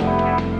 Música